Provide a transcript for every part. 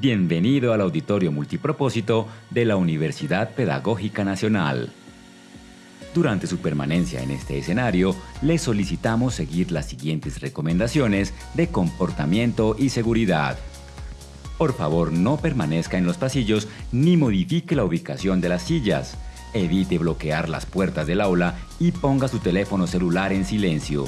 Bienvenido al auditorio multipropósito de la Universidad Pedagógica Nacional. Durante su permanencia en este escenario, le solicitamos seguir las siguientes recomendaciones de comportamiento y seguridad. Por favor, no permanezca en los pasillos ni modifique la ubicación de las sillas. Evite bloquear las puertas del aula y ponga su teléfono celular en silencio.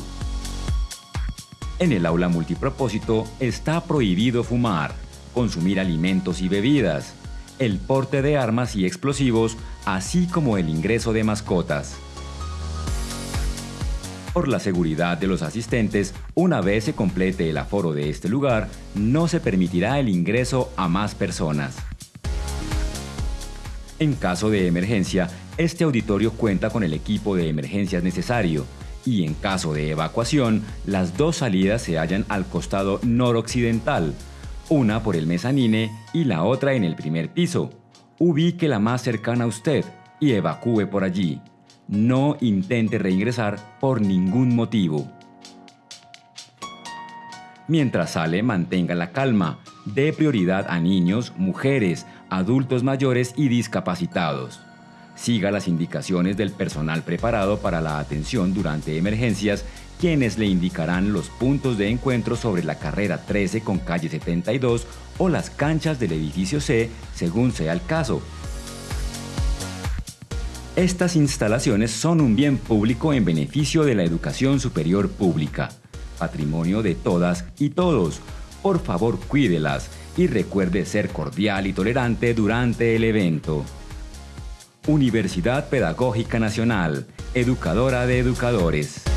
En el aula multipropósito está prohibido fumar consumir alimentos y bebidas, el porte de armas y explosivos, así como el ingreso de mascotas. Por la seguridad de los asistentes, una vez se complete el aforo de este lugar, no se permitirá el ingreso a más personas. En caso de emergencia, este auditorio cuenta con el equipo de emergencias necesario y en caso de evacuación, las dos salidas se hallan al costado noroccidental, una por el mezanine y la otra en el primer piso. Ubique la más cercana a usted y evacúe por allí. No intente reingresar por ningún motivo. Mientras sale, mantenga la calma. Dé prioridad a niños, mujeres, adultos mayores y discapacitados. Siga las indicaciones del personal preparado para la atención durante emergencias quienes le indicarán los puntos de encuentro sobre la carrera 13 con calle 72 o las canchas del edificio C, según sea el caso. Estas instalaciones son un bien público en beneficio de la educación superior pública, patrimonio de todas y todos. Por favor, cuídelas y recuerde ser cordial y tolerante durante el evento. Universidad Pedagógica Nacional, educadora de educadores.